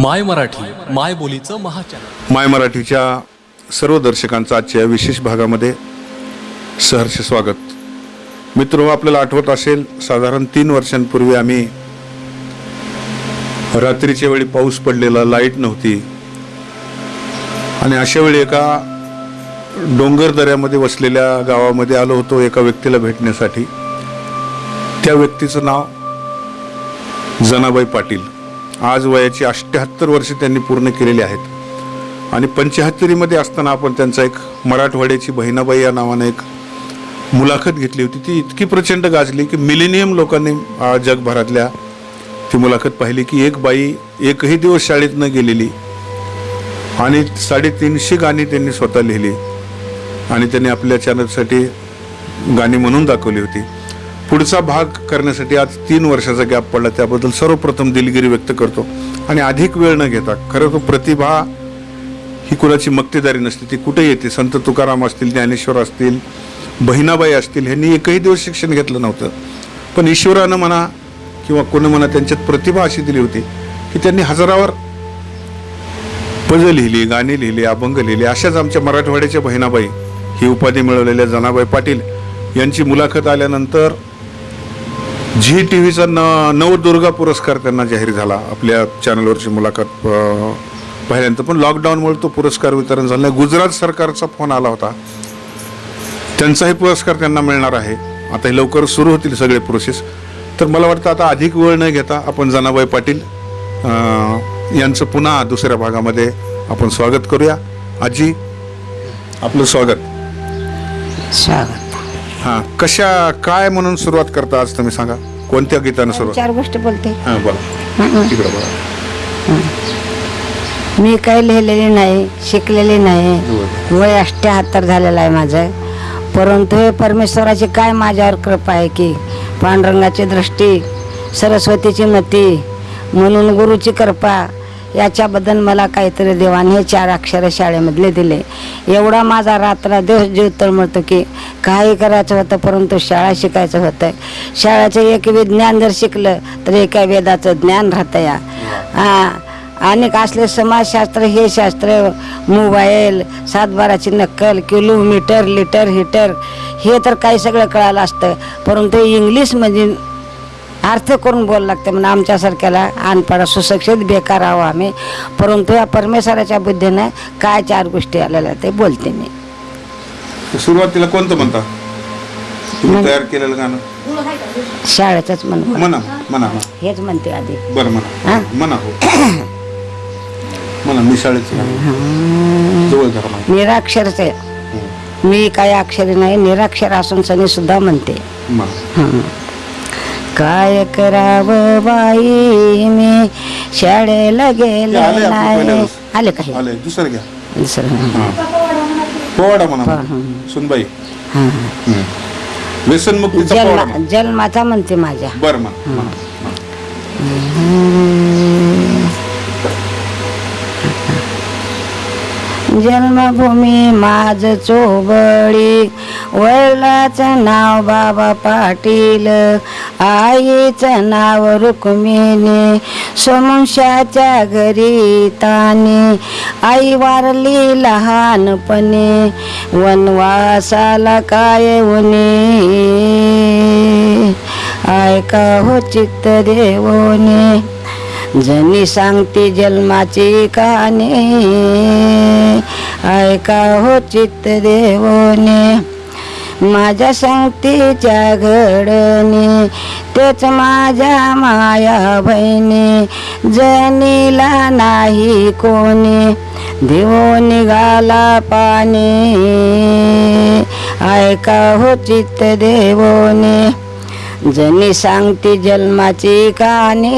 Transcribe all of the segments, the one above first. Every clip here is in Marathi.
माय मराठी माय बोलीचं महाचॅनल. माय मराठीच्या सर्व दर्शकांचं आजच्या विशेष भागामध्ये सहर्ष स्वागत. मित्र आपल्याला आठवत असेल साधारण तीन वर्षांपूर्वी आम्ही रात्रीच्या वेळी पाऊस पडलेला लाइट नव्हती. आणि अशा वेळी एका डोंगर दऱ्यामध्ये वसलेल्या गावामध्ये आलो होतो एका व्यक्तीला भेटण्यासाठी. त्या व्यक्तीचं नाव जनाबाई पाटील. आज वयाची अष्ट्याहत्तर वर्षे त्यांनी पूर्ण केलेली आहेत. आणि पंच्याहत्तरीमध्ये असताना आपण त्यांचा एक मराठवाड्याची बहिणाबाई या नावाने एक मुलाखत घेतली होती. ती इतकी प्रचंड गाजली की मिलेनियम लोकांनी जगभरातल्या ती मुलाखत पाहिली की एक बाई एकही दिवस शाळेत न गेलेली आणि साडेतीनशे गाणी त्यांनी स्वतः लिहिली आणि त्यांनी आपल्या चॅनलसाठी गाणी म्हणून दाखवली होती. पुढचा भाग करण्यासाठी आज तीन वर्षाचा गॅप पडला. त्याबद्दल सर्वप्रथम दिलगिरी व्यक्त करतो. आणि अधिक वेळ न घेता खरं तो प्रतिभा ही कुणाची मक्तेदारी नसते ती कुठे येते? संत तुकाराम असतील ज्ञानेश्वर असतील बहिणाबाई असतील ह्यांनी एकही दिवस शिक्षण घेतलं नव्हतं. पण ईश्वरानं म्हणा किंवा कोणी म्हणा त्यांच्यात प्रतिभा अशी दिली होती की त्यांनी हजारावर पद लिहिली गाणी लिहिली अभंग लिहिले. अशाच आमच्या मराठवाड्याच्या बहिणाबाई ही उपाधी मिळवलेल्या जनाबाई पाटील यांची मुलाखत आल्यानंतर झी टी व्हीचा न नवदुर्गा पुरस्कार त्यांना जाहीर झाला. आपल्या चॅनलवरची मुलाखत पहिल्यांदा पण लॉकडाऊनमुळे तो पुरस्कार वितरण झाला नाही. गुजरात सरकारचा फोन आला होता. त्यांचाही पुरस्कार त्यांना मिळणार आहे. आता हे लवकर सुरू होतील सगळे प्रोसेस तर मला वाटतं आता अधिक वेळ न घेता आपण जनाबाई पाटील यांचं पुन्हा दुसऱ्या भागामध्ये आपण स्वागत करूया. आजी आपलं स्वागत. स्वागत. हां कशा काय म्हणून सुरुवात करता आज तुम्ही सांगा? कोणत्या गीतानं सुरुवात? चार गोष्टी बोलते. हां बोला. तिकडं बोला. मी काही लिहिलेली नाही शिकलेली नाही. वय अष्ट्याहत्तर झालेलं आहे माझं. परंतु हे परमेश्वराची काय माझ्यावर कृपा आहे की पांडुरंगाची दृष्टी सरस्वतीची मती म्हणून गुरुची कृपा याच्याबद्दल मला काहीतरी देवाने हे चार अक्षर शाळेमधले दिले. एवढा माझा रात्र दिवस जीव तळमळतो की काही करायचं होतं परंतु शाळा शिकायचं होतं. शाळेचं एक विज्ञान जर शिकलं तर एका वेदाचं ज्ञान राहतं या. हां. अनेक असले समाजशास्त्र हे शास्त्र मोबाईल सातबाराची नक्कल किलोमीटर लिटर हिटर हे तर काही सगळं कळालं असतं. परंतु इंग्लिशमध्ये म्हणजे अर्थ करून बोलावं लागतं म्हणजे आमच्यासारख्याला अनपडा सुशिक्षित बेकार आहो आम्ही. परंतु या परमेश्वराच्या बुद्धीनं काय चार गोष्टी आलेल्या ते बोलते मी. सुरुवातीला कोणतं म्हणता? तुम्ही तयार केलेलं गाणं? शाळेचंच म्हणून म्हणा म्हणा हेच म्हणते आधी. बरं म्हणा. हां? म्हणा हो. म्हणा मी शाळेचं म्हणा. निराक्षरच आहे. मी काही अक्षरी नाही निराक्षर असून सनी सुद्धा म्हणते. म्हणा. काय करावं बाई मी? शाळेला गेले आले आपलं नाही. आले काही आले दुसरं घ्या. दुसरं. पोवाडा म्हणा. सुनबाई. हां. पोवाडा जन्मा जन्माचा म्हणते माझ्या. बर म्हणा म्हणा, जन्मभूमी माझ चोबळी. वडिलाचं नाव बाबा पाटील. आईचं नाव रुक्मिणी. समुशाच्या घरी तानी. आई वारली लहानपणी. वनवासाला काय उनी ऐका हो चित्त देवोने. जनी सांगते जन्माची कहाणी ऐका हो चित्त देवोने माझ्या संगतीच्या घडणी तेच माझ्या माया बहिणी जनीला नाही कोणी देव निघाला पाणी. ऐका हो चित्त देवोने जनी सांगते जन्माची कहाणी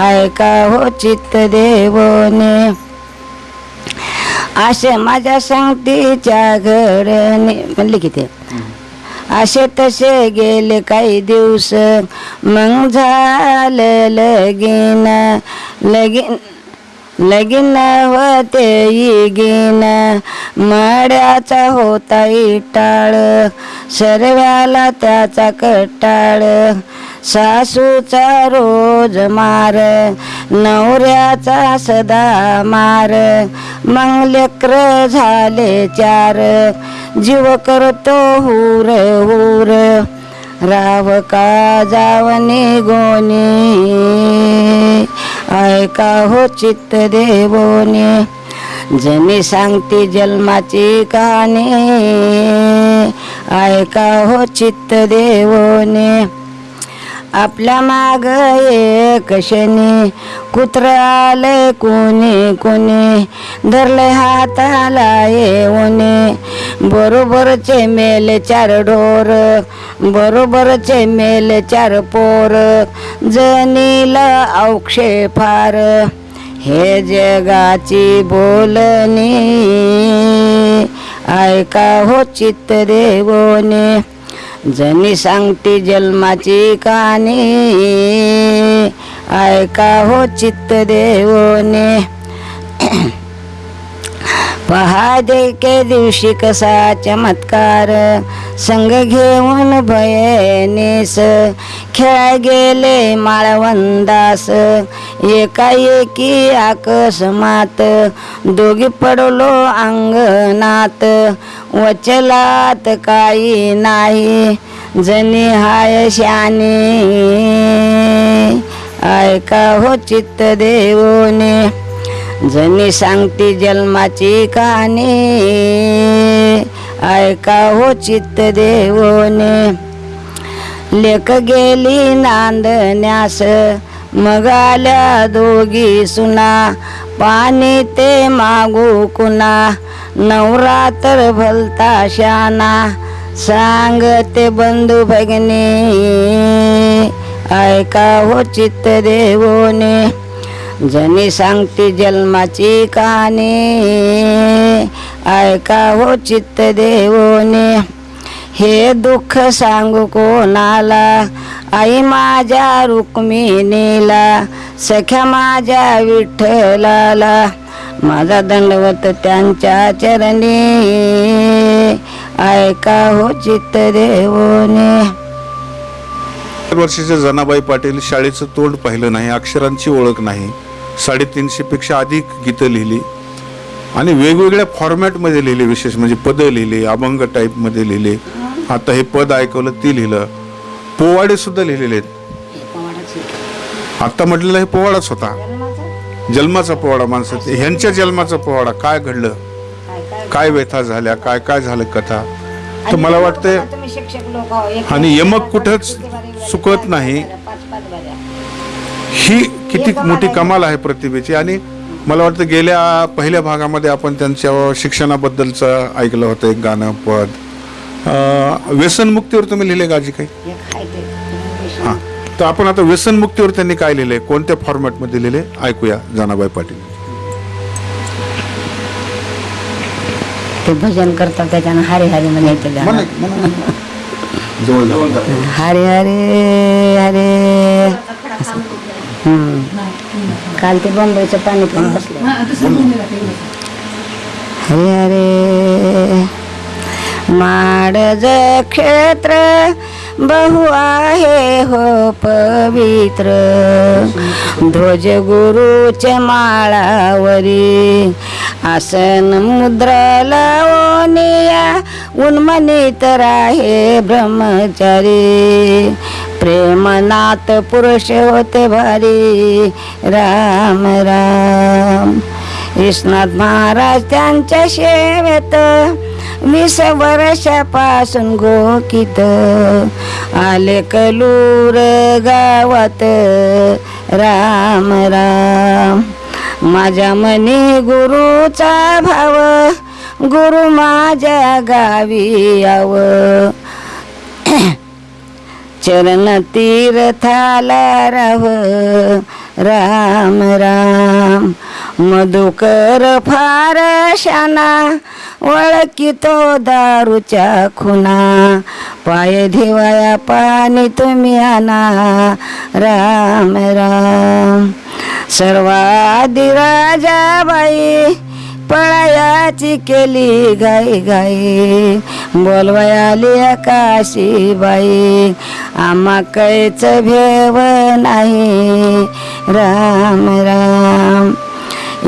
ऐका हो चित्त देवने असे माझ्या सांगतीच्या घडणे म्हणले की ते. असे तसे गेले काही दिवस मग झालं लगीन लगीन लगीन होते इगिन मड्याचा होता इटाळ सर्व्याला त्याचा कट्टाळ सासूचा रोज मार नवऱ्याचा सदा मार. मग लेकर झाले चार जीव करतो हुर हुर. राव का जावनी गोनी ऐका हो चित्त देवोने. जनी सांगते जन्माची कहाणी. ऐका हो चित्त देवोने. आपल्या माग एक शनी. कुत्र आले कोणी कोणी. धरले हाताला येऊने. बरोबरचे मेले चार ढोर बरोबरचे मेले चार पोर. जनीला औक्षे फार. हे जगाची बोलणी ऐका हो चित्त देवोने जनी सांगती जन्माची काणी ऐका हो चित्त देवोने पहा देके दिवशी कसा चमत्कार संग घेऊन भयनेस. खेळ गेले माळवंदास एकाएकी आकस्मात दोघी पडलो अंगणात. वचलात काही नाही जनी हाय शानी ऐका हो चित्त देवोने जनी सांगती जन्माची कहाणी. ऐका हो चित्त देवोने लेक गेली नांदण्यास मग आल्या दोघी सुना पाणी ते मागू कुणा नवरा तर भलता शाना सांगते बंधू भगिनी ऐका हो चित्त देवोने जनी सांगते जन्माची कहाणी ऐका हो चित्त देवोने. हे दुःख सांगू कोणाला? आई माझ्या रुक्मिणीला सख्या माझ्या विठ्ठलाला. माझा दंडवत त्यांच्या चरणी. ऐका हो चित्त देवने वर्षाच्या जनाबाई पाटील शाळेचं तोंड पाहिलं नाही अक्षरांची ओळख नाही. साडेतीनशे पेक्षा अधिक गीतं लिहिली. आणि वेगवेगळ्या फॉर्मॅटमध्ये लिहिले विशेष म्हणजे पदं लिहिले अभंग टाईपमध्ये लिहिले. आता हे पद ऐकवलं ती लिहिलं. पोवाडे सुद्धा लिहिलेले आहेत. आता म्हटलेलं हे पोवाडाच होता. जन्माचा पोवाडा माणसाचा ह्यांच्या जन्माचा पोवाडा. काय घडलं? काय व्यथा झाल्या? काय काय झालं कथा? तर मला वाटतंय आणि यमक कुठंच चुकत नाही. ही किती मोठी कमाल आहे प्रतिभेची. आणि मला वाटतं गेल्या पहिल्या भागामध्ये आपण त्यांच्या शिक्षणाबद्दलचं ऐकलं होतं एक गाणं पद. अं, व्यसनमुक्तीवर तुम्ही लिहिले का आजी काही. हां तर आपण आता व्यसनमुक्तीवर त्यांनी काय लिहिले? कोणत्या फॉर्मॅटमध्ये लिहिले? ऐकूया जानाबाई पाटील. ते भजन करतात त्याच्यानं हरे हरे म्हणायचं गाणं. हरे हरे हरे. काल ते बंबईचं पाणी पण बसलं. हरे माडज क्षेत्र बहु आहे हो पवित्र. ध्वज गुरुच्या माळावरी आसन मुद्रा लावनिया उन्मनीत राहे ब्रह्मचारी. प्रेमनाथ पुरुष होते भारी. राम राम. विश्वनाथ महाराज त्यांच्या सेवेत वीस वर्षापासून गोकित आले कलूर गावात. राम राम. माझ्या मनी गुरुचा भाव गुरु माझ्या गावी यावं. चरण तीर्थाला राव राम राम. मधुकर फार शाना ओळखितो दारूच्या खुना. पाय धिवाया पाणी तुम्ही आना राम राम. सर्वादिराजाबाई पळायाची केली गाई गाई बोलवयाली आकाशी बाई. आम्हा कैच भेव नाही. राम राम.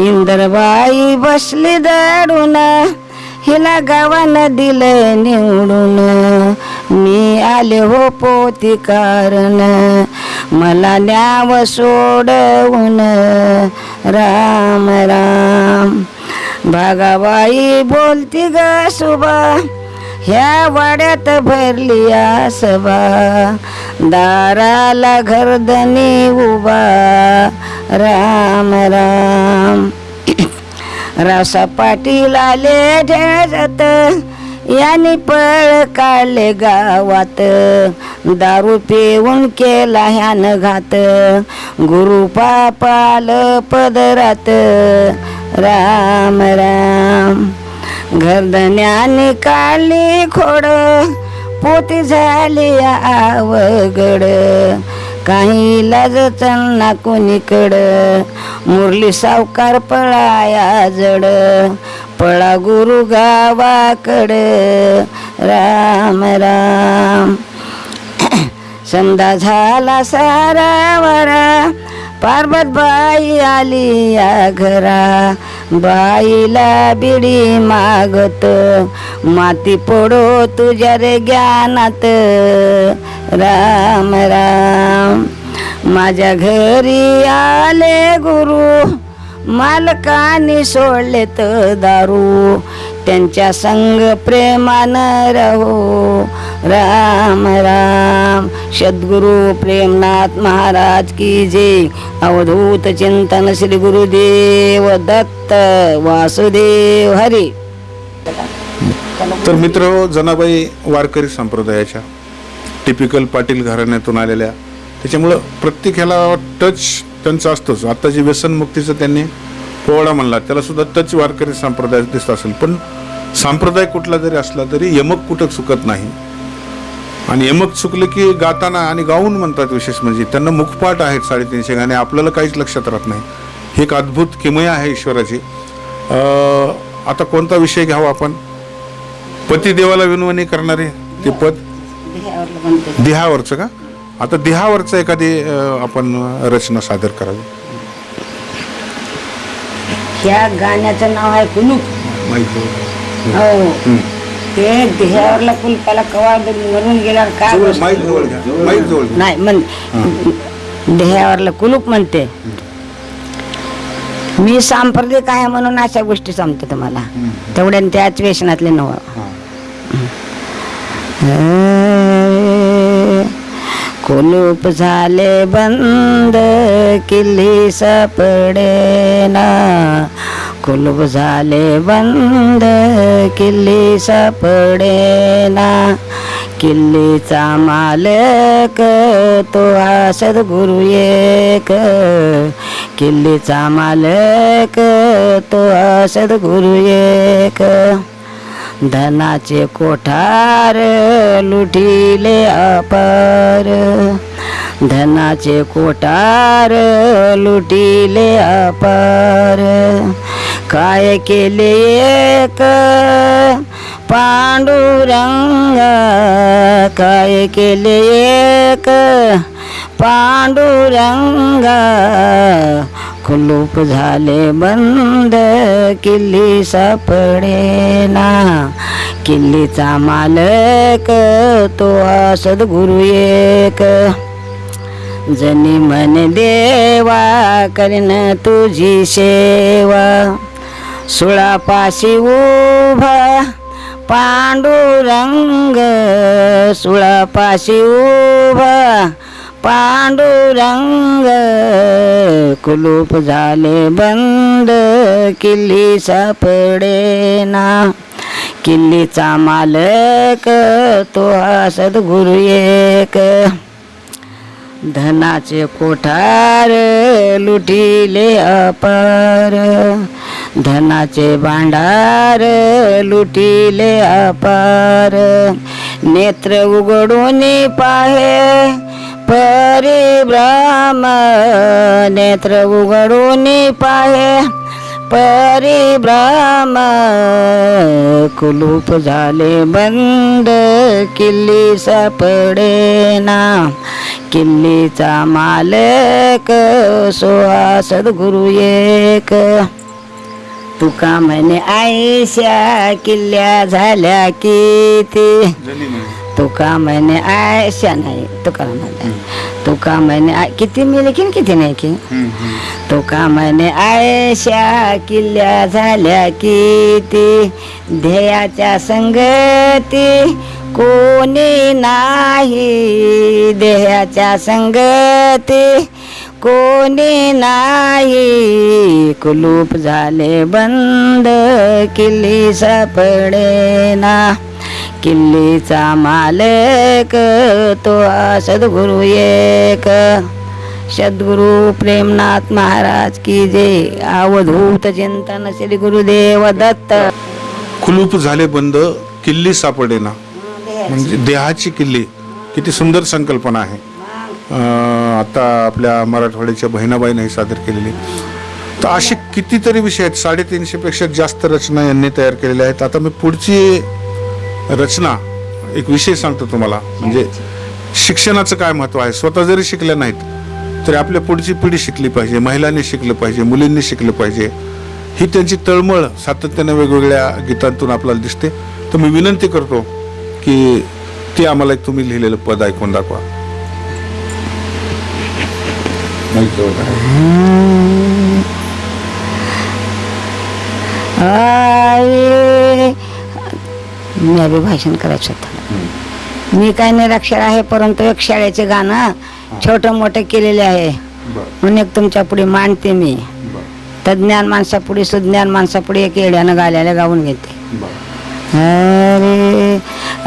इंद्रबाई बसली दडून हिला गावानं दिलं निवडून. मी आले हो पोती कारण मला न्याव सोडवून. राम राम. भागाबाई बोलती ग सुबा ह्या वाड्यात भरली आसबा. दाराला घरदनी उभा राम राम. रासा पाटील आले ढेजत यांनी पळ काढले गावात. दारू पिऊन केला ह्यान घात. गुरु पापाल पदरात. राम राम। घरधन्याने निकाली खोड पोती झाली आवगड। काही लाज ना कोणीकड मुरली सावकार पळाया जड। पळा गुरु गावाकड। राम राम। संदा झाला सारा वरा पार्वत बाई आली या घरा बाईला बिडी मागत माती पडो तुझ्या रे ज्ञानात. राम राम. माझ्या घरी आले गुरु मालकाने सोडले तर दारू. त्यांच्या संग प्रेमान राहू राम राम। सद्गुरु प्रेमनाथ महाराज की जय। अवधूत चिंतन श्री गुरुदेव दत्त वासुदेव हरी। तर मित्र जनाबाई वारकरी संप्रदायाच्या टिपिकल पाटील घराण्यातून आलेल्या त्याच्यामुळं प्रत्येक ह्याला टच त्यांचा असतोच. आता जे व्यसनमुक्तीचं त्यांनी पोवाडा म्हणला त्याला सुद्धा टच वारकरी संप्रदाय दिसत असेल. पण संप्रदाय कुठला जरी असला तरी यमक कुठं चुकत नाही. आणि यमक चुकले की गाताना आणि गाऊन म्हणतात विशेष म्हणजे त्यांना मुखपाठ आहेत साडेतीनशे गाणे. आपल्याला काहीच लक्षात राहत नाही. ही एक अद्भुत किमया आहे ईश्वराची. आता कोणता विषय घ्यावा आपण? पती देवाला विनवणी करणारे ते पद? देहावरचं का? आता देहावरचं एखादी आपण रचना सादर करावी. ह्या गाण्याचं नाव आहे कुलूप. माहिती हो. ते देहावरला कुलपाला कवा म्हणून गेल्यावर काय जवळ घ्या. जवळ घ्या. नाही म्हण देहावरला कुलूप म्हणते. मी सांप्रदायिक आहे म्हणून अशा गोष्टी सांगतो तुम्हाला तेवढ्या त्याच व्यसनातले नव. कुलूप झाले बंद किल्ली सापडे ना कुलूप झाले बंद किल्ली सापडे ना किल्लीचा मालक तो हा सद्गुरु एक. किल्लीचा मालक तो हा सद्गुरु एक. धनाचे कोठार लुटिले अपार. धनाचे कोठार लुटिले अपार. काय केले एक? पांडुरंग काय केले एक? पांडुरंग कुलूप झाले बंद किल्ली सापडे ना किल्लीचा मालक तो सद्गुरु एक. जनी मन देवा करीन तुझी सेवा. सुळापाशी उभा पांडुरंग सुळापाशी उभा पांडुरंग कुलूप झाले बंद किल्ली सापडे ना. किल्लीचा मालक तो हा सद्गुरु एक. धनाचे कोठार लुटिले अपार. धनाचे भांडार लुटिले अपार. नेत्र उघडून पाहे परिभ्रम नेत्र उघडून पाहे परिभ्रम कुलूप झाले बंद किल्ली सापडेना किल्लीचा मालक सोहा सद्गुरु एक. तुका म्हणे आयशा किल्ल्या झाल्या किती? तुका म्हणे आयशा नाही. तुका म्हणे तुका म्हणे किती मिळेल की किती नाही की? तुका म्हणे आयशा किल्ल्या झाल्या किती? ध्येयाच्या संगती कोणी नाही. देहाच्या संगती कोणी नाही. कुलूप झाले बंद किल्ली सापडेना किल्लीचा मालक तो सद्गुरु एक. सद्गुरु प्रेमनाथ महाराज की जय अवधूत चिंतन श्री गुरुदेव दत्त. कुलूप झाले बंद किल्ली सापडेना म्हणजे देहाची किल्ली. किती सुंदर संकल्पना आहे. आता आपल्या मराठवाड्याच्या बहिणाबाईने सादर केलेली. तर असे कितीतरी विषय आहेत. साडेतीनशेपेक्षा जास्त रचना यांनी तयार केलेल्या आहेत. आता मी पुढची रचना एक विषय सांगतो तुम्हाला. म्हणजे शिक्षणाचं काय महत्त्व आहे? स्वतः जरी शिकल्या नाहीत तरी आपल्या पुढची पिढी शिकली पाहिजे महिलांनी शिकलं पाहिजे मुलींनी शिकलं पाहिजे. ही त्यांची तळमळ सातत्याने वेगवेगळ्या गीतांतून आपल्याला दिसते. तर मी विनंती करतो की ते आम्हाला एक तुम्ही लिहिलेलं पद ऐकून दाखवा. Muito मी अभिभाषण करायचं होतं. मी काय निरक्षर आहे परंतु एक शाळेचे गाणं छोटं मोठं केलेले आहे. म्हणून एक तुमच्यापुढे मांडते मी. तज्ञान माणसापुढे सुज्ञान माणसापुढे एक येड्यानं गाल्याला गाऊन घेते. अरे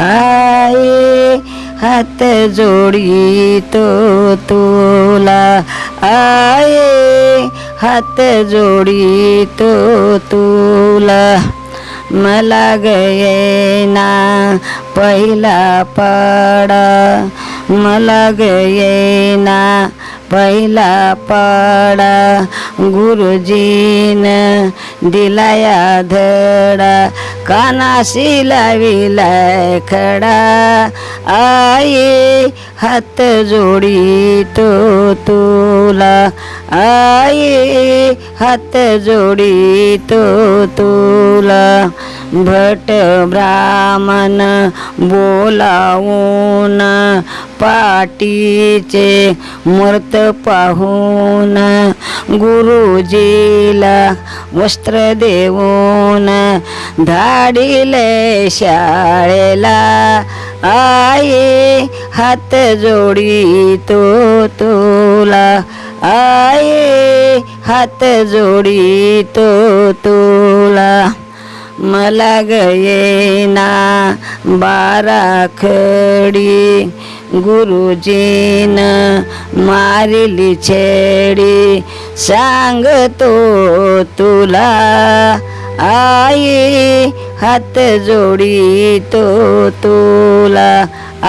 आई हात जोडी तो तुला. आये हात जोडी तो तुला. मला गये ना पहिला पाडा. मला गये ना पहिला पाडा. गुरुजीन दिलाया धडा कानाशी लाविलाय खडा. आई हात जोडी तो तुला. आई हात जोडी तो तुला. भट ब्राह्मण बोलावून पाटीचे मूर्त पाहून गुरुजीला वस्त्र देऊन धाडिले शाळेला. आई हात जोडी तो तुला. आई हात जोडी तो तुला. मला गये ना बारा खडी गुरुजीन मारिली छेडी सांगतो तुला आई हात जोडी तो तुला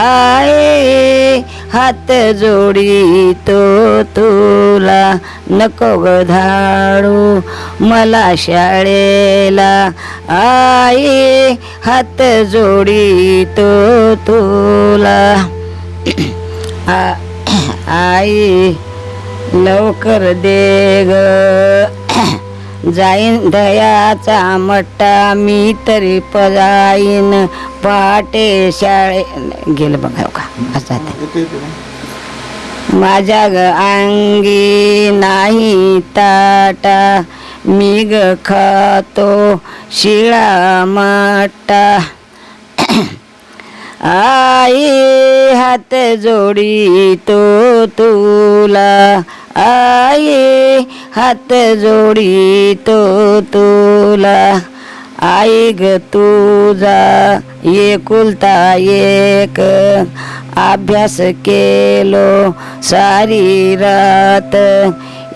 आई हात जोडी तो तुला नको ग धाडू. मला शाळेला आई हात जोडी तो तुला. आ- आई लवकर दे ग. जाईन दयाचा मट्टा मी तरी पजाईन पहाटे शाळे गेलं बघा हो का? असं. माझ्या ग अंगी नाही ताटा मी ग खातो शिळा मट्टा आई हात जोडी तो तुला आई हात जोडी तो तुला. आई ग तुझा एकुलता एक. अभ्यास केलो सारी रात.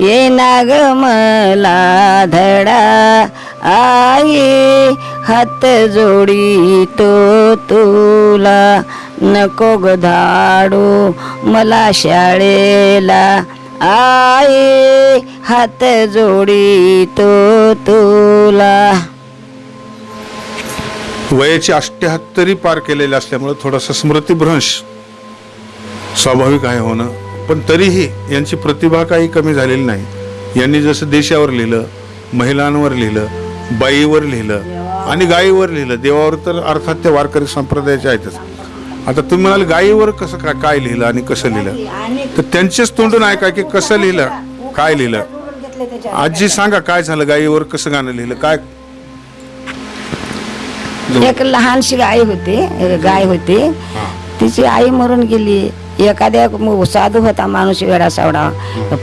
ये नाग मला धडा. आई हात जोडी तो तुला. नको ग धाडू मला शाळेला. आई हात जोडीतो तुला. वयाची अष्ट्याहत्तरी पार केलेले असल्यामुळे थोडासा स्मृतिभ्रंश स्वाभाविक आहे होणं पण तरीही यांची प्रतिभा काही कमी झालेली नाही. यांनी जसं देशावर लिहिलं महिलांवर लिहिलं बाईवर लिहिलं आणि गायीवर लिहिलं देवावर तर अर्थात ते वारकरी संप्रदायाचे आहेतच. आता तुम्ही म्हणाल गायीवर कसं काय काय लिहिलं आणि कसं लिहिलं? तर त्यांचेच तोंडून ऐका की कसं लिहिलं काय लिहिलं? आजी सांगा काय झालं गायीवर कसं गाणं लिहिलं काय? एक लहानशी गाय होती गाय होती. तिची आई मरून गेली. एखाद्या साधू होता माणूस वेडा सावडा.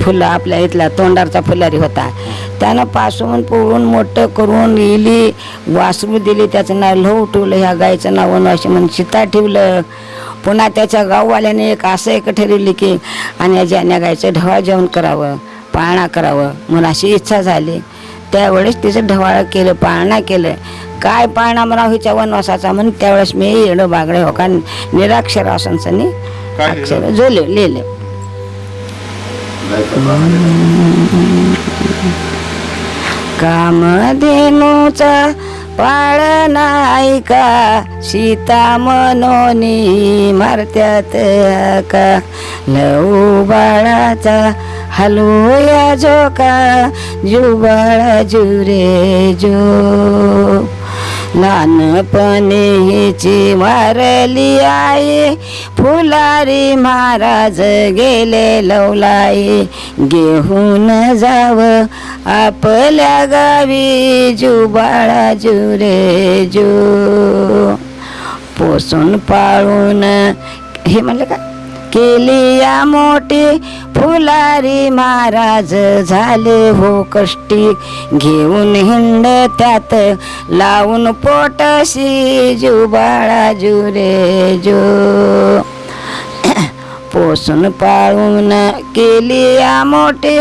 फुलं आपल्या इथला तोंडारचा फुलारी होता. त्यानं पासून पोळून मोठं करून इली वासरू दिली त्याचं नाव लहू ठेवलं ह्या गायचं नाव वनवाशी म्हणून सीता ठेवलं. पुन्हा त्याच्या गाववाल्याने एक असं एक ठरवली की आणि या ज्याने गायचं ढवा जेवण करावं पाळणा करावं म्हणून अशी इच्छा झाली. त्यावेळेस तिचं ढवाळ केलं पाळणा केलं. काय पाळणा म्हणा हिच्या वनवासाचा? म्हणून त्यावेळेस मी येणं बागडे हो का निराक्षर असंसनी काय अक्षर जोले लिहिले. कामधेनूचा पाळणा ऐका सीता मनोनी मारत्यात का? लऊ बाळाचा हलवया झोका जुबाळा जुरे जो. लहानपणी हिची मारली आई फुलारी महाराज गेले लवलाई. घेऊन जाव आपल्या गावी जुबाळा जुरे जू. पोसून पाळून हे म्हणलं का? केली या मोठी फुलारी महाराज झाले हो कष्टी. घेऊन हिंड त्यात लावून पोटशी जुबाळा जुरे जो. पोसून पाळून केली या मोठे.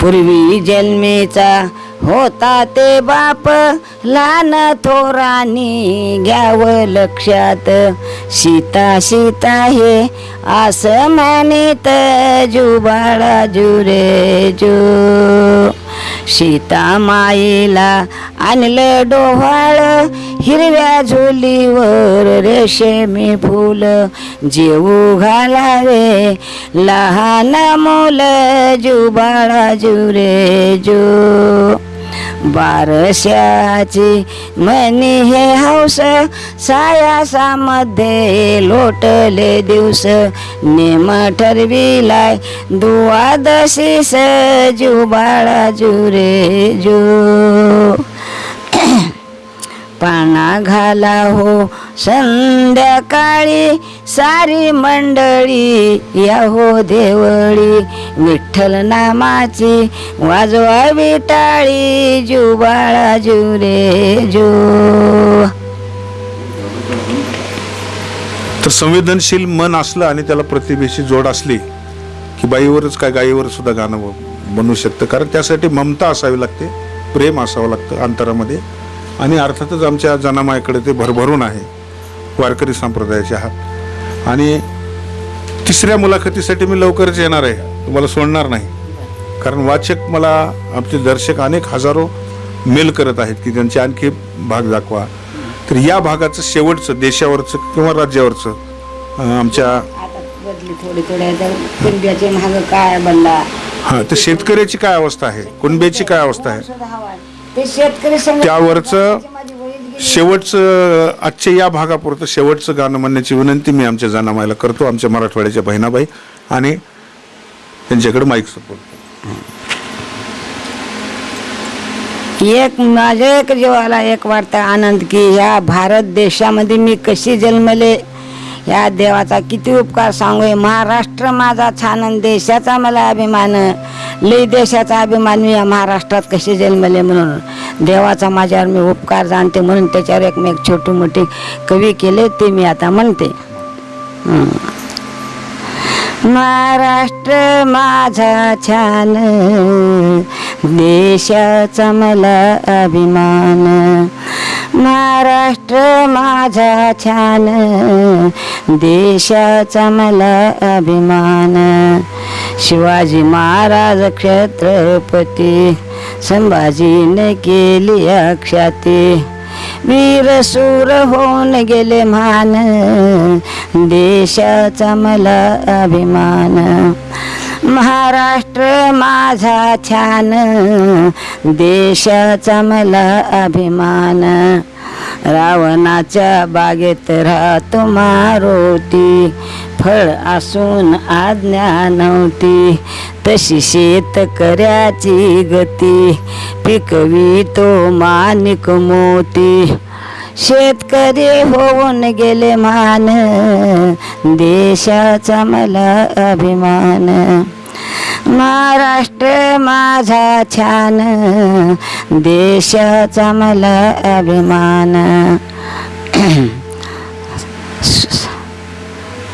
पूर्वी जन्मेचा होता ते बाप लहान थोरानी घ्यावं लक्षात. सीता सीता हे असं म्हणित जुबाळा जुरे जू. सीता माईला आणलं डोहाळ हिरव्या झुलीवर रेशमी फुल. जेऊ घालावे लहान मुल जुबाळा जुरे जू. बारशाची मनी हे हौस सायासामध्ये लोटले दिवस. नेम ठरविलाय दुवादशीस जुबाळा जुरे जू पाना घाला हो. संध्याकाळी सारी मंडळी या हो देवळी. विठ्ठल नामाची वाजवा विटाळी जुबाळा जुरे जू तर संवेदनशील मन असलं आणि त्याला प्रतिभेशी जोड असली की बाईवरच काय गाईवर सुद्धा गाणं ब- बनू शकतं. कारण त्यासाठी ममता असावी लागते प्रेम असावं लागतं अंतरामध्ये. आणि अर्थातच आमच्या जनामायाकडे ते भरभरून आहे. वारकरी संप्रदायाचे आहात. आणि तिसऱ्या मुलाखतीसाठी मी लवकरच येणार आहे. तुम्हाला सोडणार नाही. कारण वाचक मला आमचे दर्शक अनेक हजारो मेल करत आहेत की त्यांचे आणखी भाग दाखवा. तर या भागाचं शेवटचं देशावरचं किंवा राज्यावरचं आमच्या हां हा तर शेतकऱ्याची काय अवस्था आहे? कुणब्याची काय अवस्था आहे? ते शेतकरी संघ- त्यावरचं शेवटचं आजच्या या भागापुरतं शेवटचं गाणं म्हणण्याची विनंती मी आमच्या जनामायला करतो आमच्या मराठवाड्याच्या बहिणाबाई आणि त्यांच्याकडे माईक सपोर्ट एक माझ्या एक जीवाला एक वाटतं आनंद की ह्या भारत देशामध्ये मी कशी जन्मले या देवाचा किती उपकार सांगू? हे महाराष्ट्र माझा छान देशाचा मला अभिमान. लई देशाचा अभिमान मी या महाराष्ट्रात कसे जन्मले म्हणून. देवाचा माझ्यावर मी उपकार जाणते म्हणून त्याच्यावर एक मी एक छोटी मोठी कवी केले ते मी आता म्हणते. महाराष्ट्र माझा छान देशाचा मला अभिमान. महाराष्ट्र माझा छान. देशाचा मला अभिमान. शिवाजी महाराज छत्रपती. संभाजीने केली अक्षाती. वीर सूर होऊन गेले मान. देशाचा मला अभिमान. महाराष्ट्र माझा छान देशाचा मला अभिमान. रावणाच्या बागेत राहतो मारुती फळ असून आज्ञा नव्हती. तशी शेतकऱ्याची गती पिकवी तो मानिक मोती शेतकरी होऊन गेले मान देशाचा मला अभिमान. महाराष्ट्र माझा छान देशाचा मला अभिमान.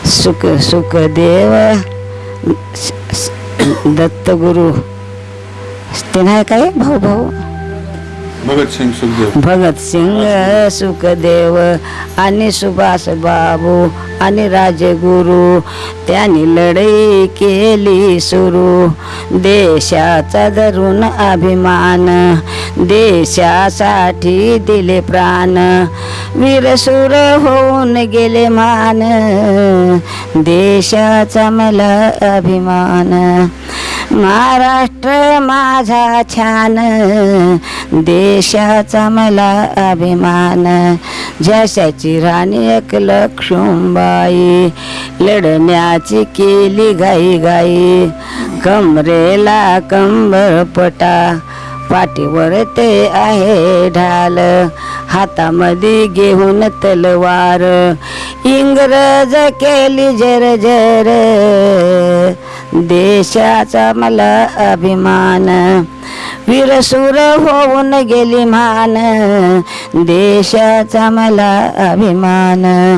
सुख सुखदेव दत्तगुरु. ते नाही काय? भाऊ भाऊ. भगतसिंग सुखदेव. भगतसिंग सुखदेव आणि सुभाष बाबू आणि राजगुरु त्यांनी लढाई केली सुरू. देशाचा धरून अभिमान देशासाठी दिले प्राण. वीरसूर होऊन गेले मान देशाचा मला अभिमान. महाराष्ट्र माझा छान देशाचा मला अभिमान. जशाची राणी एक लक्ष्मीबाई लढण्याची केली गाई गाई कमरेला कंबर पटा पाठीवर ते आहे ढाल. हातामध्ये घेऊन तलवार इंग्रज केली जर जर. देशाचा मला अभिमान. वीरसूर होऊन गेली मान. देशाचा मला अभिमान.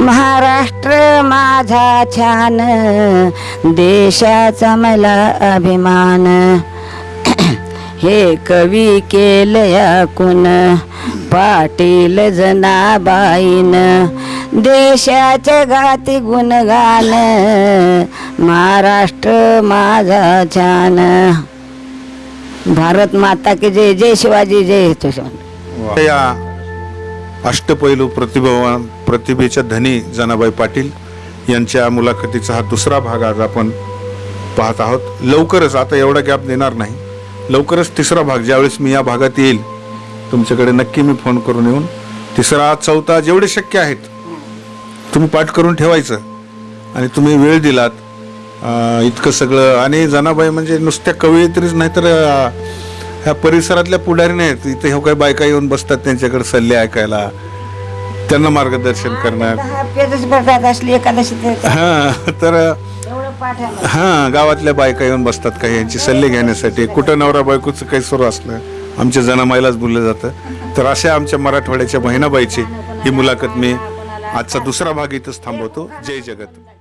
महाराष्ट्र माझा छान. देशाचा मला अभिमान. हे कवी केलया कुण? पाटील जनाबाईन. देशाच्या गाती गुणगान. महाराष्ट्र माझा छान. भारत माता की जय जय शिवाजी जय तुझं या अष्टपैलू प्रतिभावान प्रतिभेच्या धनी जनाबाई पाटील यांच्या मुलाखतीचा हा दुसरा भाग आज आपण पाहत आहोत. लवकरच आता एवढा गॅप देणार नाही. लवकरच तिसरा भाग ज्यावेळेस मी या भागात येईल तुमच्याकडे नक्की मी फोन करून येऊन तिसरा चौथा जेवढे शक्य आहेत तुम्ही पाठ करून ठेवायचं. आणि तुम्ही वेळ दिलात इतकं सगळं. आणि जनाबाई म्हणजे नुसत्या कवयित्रीच नाही तर ह्या परिसरातल्या पुढारी नाहीत इथे ह्या काही बायका येऊन बसतात त्यांच्याकडे सल्ले ऐकायला. त्यांना मार्गदर्शन करणार. असली एकादशी हा तर एवढं हा गावातल्या बायका येऊन बसतात काही यांची सल्ले घेण्यासाठी. कुठं नवरा बायकोचं काही सुरू असलं आमच्या जनामाईलाच बोललं जातं. तर अशा आमच्या मराठवाड्याच्या बहिणाबाईची ही मुलाखत मी आजचा दुसरा भाग इथंच थांबवतो. जय जगत.